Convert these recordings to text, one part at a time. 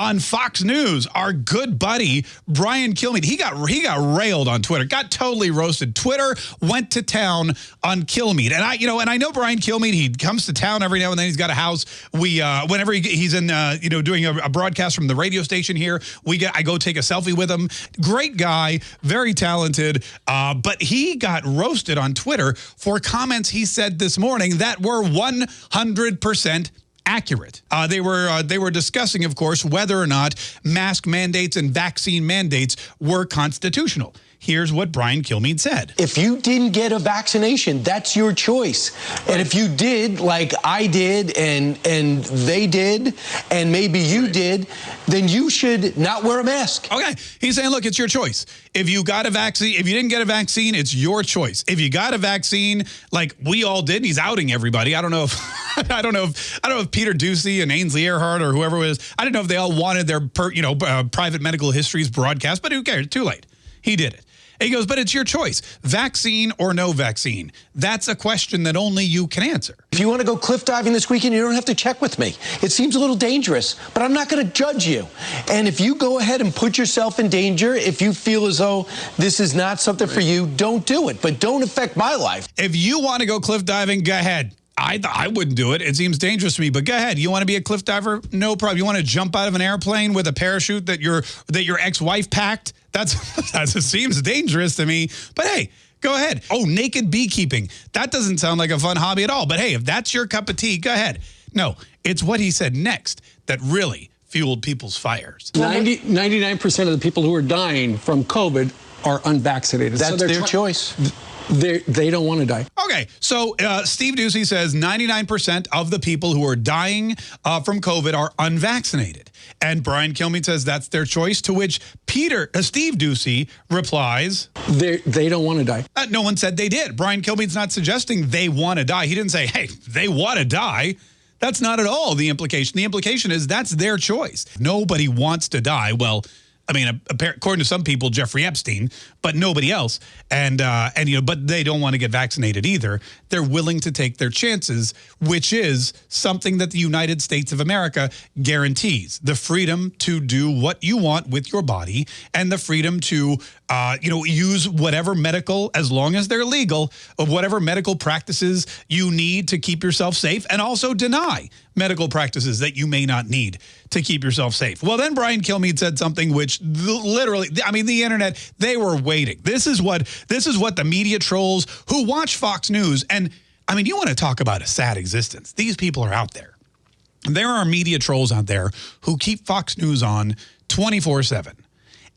on Fox News, our good buddy Brian Kilmeade, he got he got railed on Twitter, got totally roasted. Twitter went to town on Kilmeade, and I you know, and I know Brian Kilmeade. He comes to town every now and then. He's got a house. We uh, whenever he, he's in uh, you know doing a, a broadcast from the radio station here, we get I go take a selfie with him. Great guy, very talented, uh, but he got roasted on Twitter for comments he said this morning that were 100 percent accurate. Uh, they were uh, they were discussing, of course, whether or not mask mandates and vaccine mandates were constitutional. Here's what Brian Kilmeade said. If you didn't get a vaccination, that's your choice. And if you did, like I did and and they did, and maybe you did, then you should not wear a mask. Okay. He's saying, look, it's your choice. If you got a vaccine, if you didn't get a vaccine, it's your choice. If you got a vaccine, like we all did, he's outing everybody. I don't know if I don't know if I don't know if Peter Doocy and Ainsley Earhardt or whoever it was. I don't know if they all wanted their per, you know uh, private medical histories broadcast, but who cares? Too late. He did it. He goes, but it's your choice. Vaccine or no vaccine? That's a question that only you can answer. If you want to go cliff diving this weekend, you don't have to check with me. It seems a little dangerous, but I'm not going to judge you. And if you go ahead and put yourself in danger, if you feel as though this is not something for you, don't do it. But don't affect my life. If you want to go cliff diving, go ahead. I, I wouldn't do it. It seems dangerous to me. But go ahead. You want to be a cliff diver? No problem. You want to jump out of an airplane with a parachute that your that your ex-wife packed? That's that seems dangerous to me. But hey, go ahead. Oh, naked beekeeping. That doesn't sound like a fun hobby at all. But hey, if that's your cup of tea, go ahead. No, it's what he said next that really fueled people's fires. 99% of the people who are dying from COVID are unvaccinated. That's so their choice they they don't want to die. Okay, so uh, Steve Doocy says 99% of the people who are dying uh, from COVID are unvaccinated. And Brian Kilmeade says that's their choice, to which Peter, uh, Steve Doocy replies... They, they don't want to die. Uh, no one said they did. Brian Kilmeade's not suggesting they want to die. He didn't say, hey, they want to die. That's not at all the implication. The implication is that's their choice. Nobody wants to die. Well, I mean, according to some people, Jeffrey Epstein, but nobody else. And, uh, and you know, but they don't want to get vaccinated either. They're willing to take their chances, which is something that the United States of America guarantees. The freedom to do what you want with your body and the freedom to, uh, you know, use whatever medical, as long as they're legal, of whatever medical practices you need to keep yourself safe and also deny medical practices that you may not need to keep yourself safe. Well, then Brian Kilmeade said something which literally, I mean, the internet, they were waiting. This is what this is what the media trolls who watch Fox News and I mean, you want to talk about a sad existence. These people are out there. There are media trolls out there who keep Fox News on 24 7.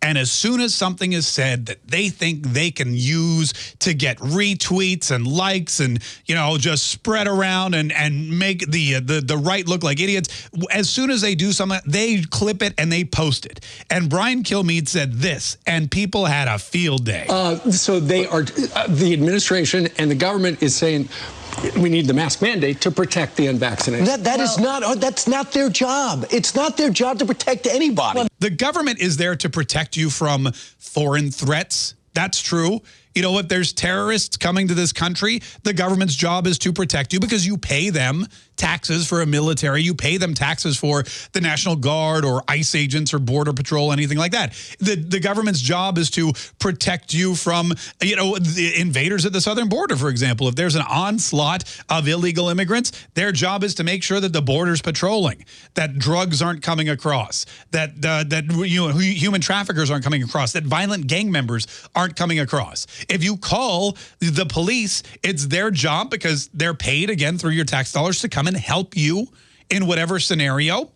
And as soon as something is said that they think they can use to get retweets and likes and, you know, just spread around and, and make the, uh, the, the right look like idiots, as soon as they do something, they clip it and they post it. And Brian Kilmeade said this, and people had a field day. Uh, so they are, uh, the administration and the government is saying, we need the mask mandate to protect the unvaccinated. That, that well, is not, uh, that's not their job. It's not their job to protect anybody. The government is there to protect you from foreign threats. That's true you know, if there's terrorists coming to this country, the government's job is to protect you because you pay them taxes for a military. You pay them taxes for the National Guard or ICE agents or Border Patrol, anything like that. The, the government's job is to protect you from, you know, the invaders at the southern border, for example. If there's an onslaught of illegal immigrants, their job is to make sure that the border's patrolling, that drugs aren't coming across, that, uh, that you know, human traffickers aren't coming across, that violent gang members aren't coming across. If you call the police, it's their job because they're paid, again, through your tax dollars to come and help you in whatever scenario.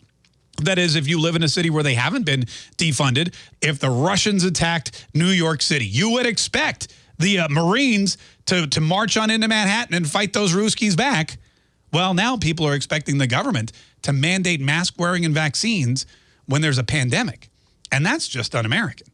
That is, if you live in a city where they haven't been defunded, if the Russians attacked New York City, you would expect the uh, Marines to, to march on into Manhattan and fight those Ruskies back. Well, now people are expecting the government to mandate mask wearing and vaccines when there's a pandemic. And that's just un-American.